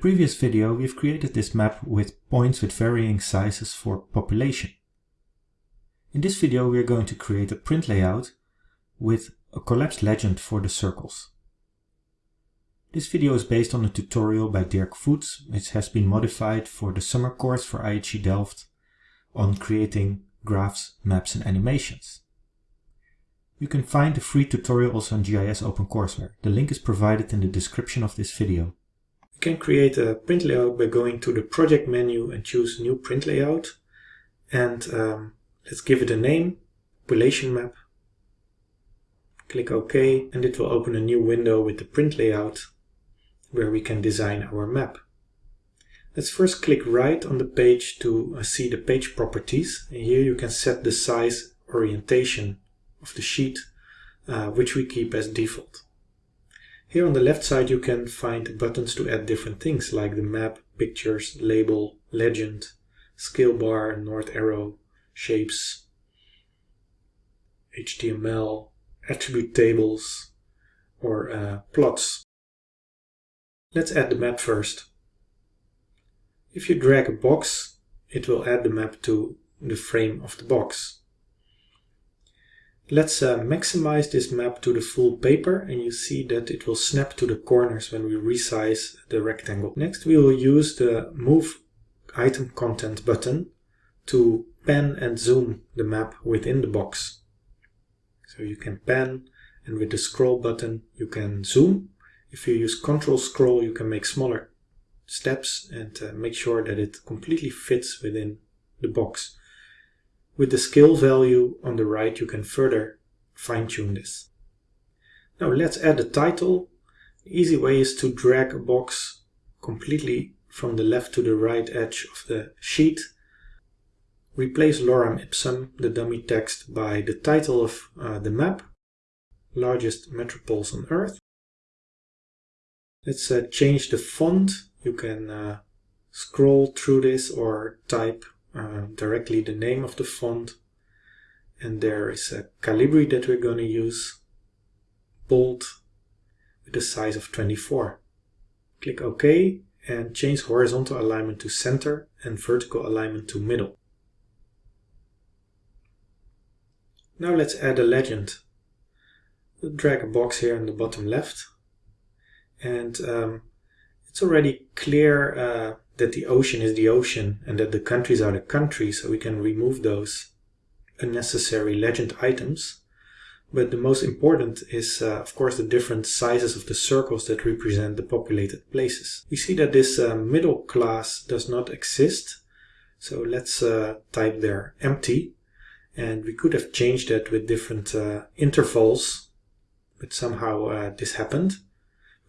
previous video we've created this map with points with varying sizes for population. In this video we are going to create a print layout with a collapsed legend for the circles. This video is based on a tutorial by Dirk Voets, which has been modified for the summer course for IHE Delft on creating graphs, maps and animations. You can find the free tutorial also on GIS OpenCourseware. The link is provided in the description of this video. Can create a print layout by going to the project menu and choose new print layout. And um, let's give it a name, population map. Click OK and it will open a new window with the print layout where we can design our map. Let's first click right on the page to uh, see the page properties. And here you can set the size, orientation of the sheet, uh, which we keep as default. Here on the left side you can find buttons to add different things like the map, pictures, label, legend, scale bar, north arrow, shapes, HTML, attribute tables, or uh, plots. Let's add the map first. If you drag a box, it will add the map to the frame of the box. Let's uh, maximize this map to the full paper and you see that it will snap to the corners when we resize the rectangle. Next we will use the move item content button to pan and zoom the map within the box. So you can pan and with the scroll button you can zoom. If you use control scroll you can make smaller steps and uh, make sure that it completely fits within the box. With the scale value on the right, you can further fine-tune this. Now let's add a title. The easy way is to drag a box completely from the left to the right edge of the sheet. Replace lorem ipsum, the dummy text, by the title of uh, the map, largest metropoles on Earth. Let's uh, change the font. You can uh, scroll through this or type uh, directly the name of the font. And there is a Calibri that we're going to use bold with a size of 24 click OK and change horizontal alignment to center and vertical alignment to middle. Now let's add a legend. We'll drag a box here in the bottom left. And um, it's already clear uh, that the ocean is the ocean and that the countries are the countries, so we can remove those unnecessary legend items. But the most important is, uh, of course, the different sizes of the circles that represent the populated places. We see that this uh, middle class does not exist. So let's uh, type there empty. And we could have changed that with different uh, intervals, but somehow uh, this happened.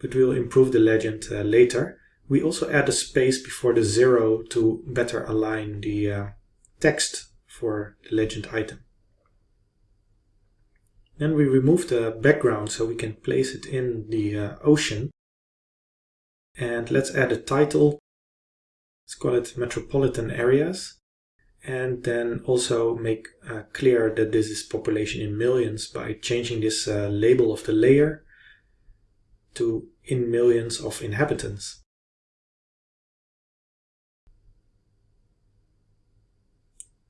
But we'll improve the legend uh, later. We also add a space before the zero to better align the uh, text for the legend item. Then we remove the background so we can place it in the uh, ocean. And let's add a title. Let's call it Metropolitan Areas. And then also make uh, clear that this is population in millions by changing this uh, label of the layer to in millions of inhabitants.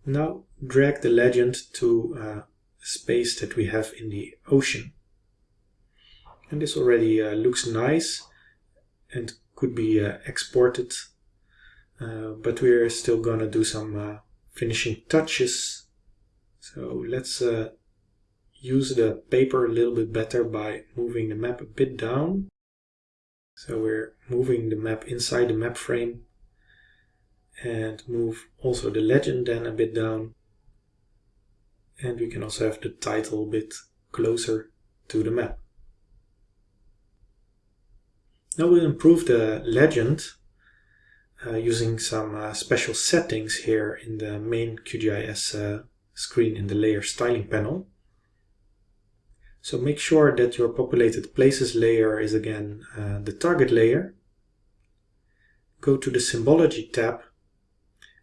Now drag the legend to uh, a space that we have in the ocean. And this already uh, looks nice and could be uh, exported. Uh, but we're still gonna do some uh, finishing touches. So let's uh, use the paper a little bit better by moving the map a bit down. So we're moving the map inside the map frame and move also the legend then a bit down. And we can also have the title a bit closer to the map. Now we'll improve the legend uh, using some uh, special settings here in the main QGIS uh, screen in the layer styling panel. So make sure that your populated places layer is again uh, the target layer. Go to the symbology tab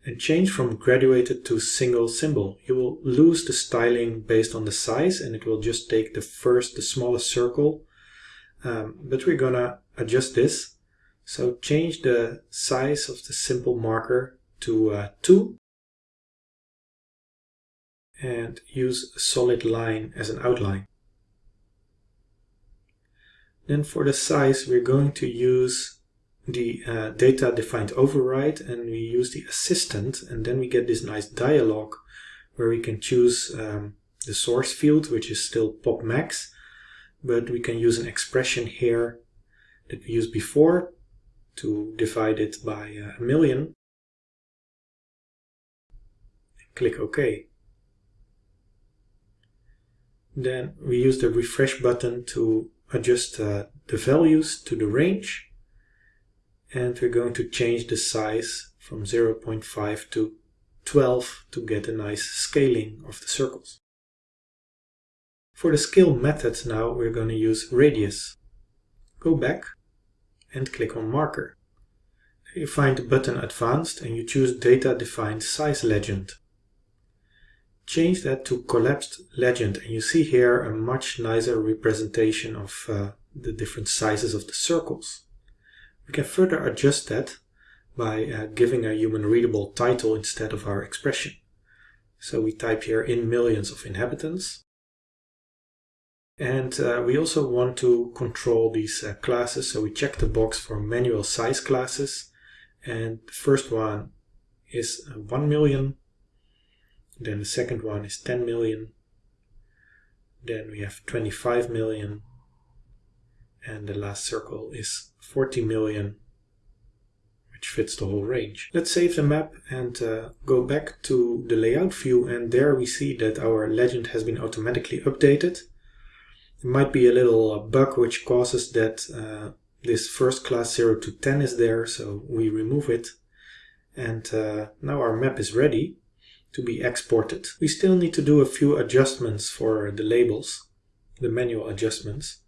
and change from graduated to single symbol. You will lose the styling based on the size and it will just take the first, the smallest circle. Um, but we're gonna adjust this So change the size of the simple marker to uh, 2 and use a solid line as an outline. Then for the size we're going to use the uh, data defined override and we use the assistant and then we get this nice dialog where we can choose um, the source field which is still pop max but we can use an expression here that we used before to divide it by uh, a million. Click OK. Then we use the refresh button to adjust uh, the values to the range and we're going to change the size from 0.5 to 12 to get a nice scaling of the circles. For the scale method now we're going to use radius. Go back and click on marker. You find the button advanced and you choose data defined size legend. Change that to collapsed legend and you see here a much nicer representation of uh, the different sizes of the circles. We can further adjust that by uh, giving a human readable title instead of our expression. So we type here in millions of inhabitants and uh, we also want to control these uh, classes, so we check the box for manual size classes. And the first one is uh, 1 million, then the second one is 10 million, then we have 25 million, and the last circle is 40 million, which fits the whole range. Let's save the map and uh, go back to the layout view, and there we see that our legend has been automatically updated. There might be a little uh, bug which causes that uh, this first class 0 to 10 is there, so we remove it. And uh, now our map is ready to be exported. We still need to do a few adjustments for the labels, the manual adjustments.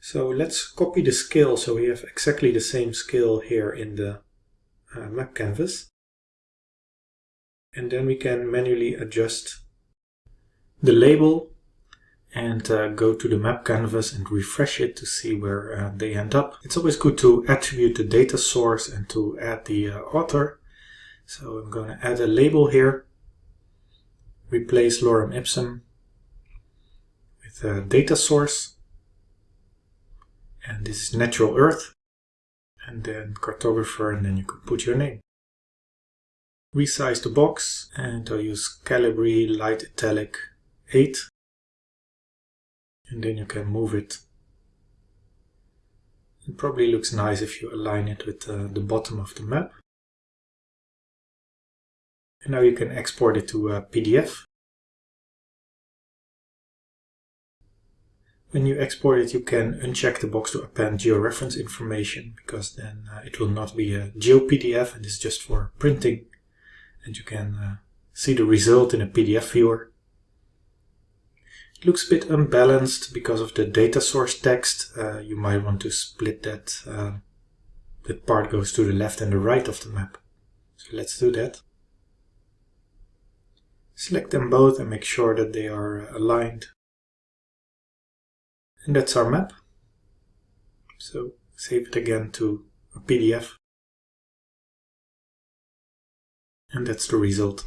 So let's copy the scale so we have exactly the same scale here in the uh, map canvas. And then we can manually adjust the label and uh, go to the map canvas and refresh it to see where uh, they end up. It's always good to attribute the data source and to add the uh, author. So I'm going to add a label here, replace lorem ipsum with a data source, and this is natural earth, and then cartographer, and then you can put your name. Resize the box, and I'll use Calibri Light Italic 8 and then you can move it. It probably looks nice if you align it with uh, the bottom of the map. And now you can export it to a PDF. When you export it, you can uncheck the box to append georeference information because then uh, it will not be a GeoPDF and it's just for printing. And you can uh, see the result in a PDF viewer. It looks a bit unbalanced because of the data source text. Uh, you might want to split that. Uh, that part goes to the left and the right of the map. So let's do that. Select them both and make sure that they are aligned. And that's our map. So save it again to a PDF. And that's the result.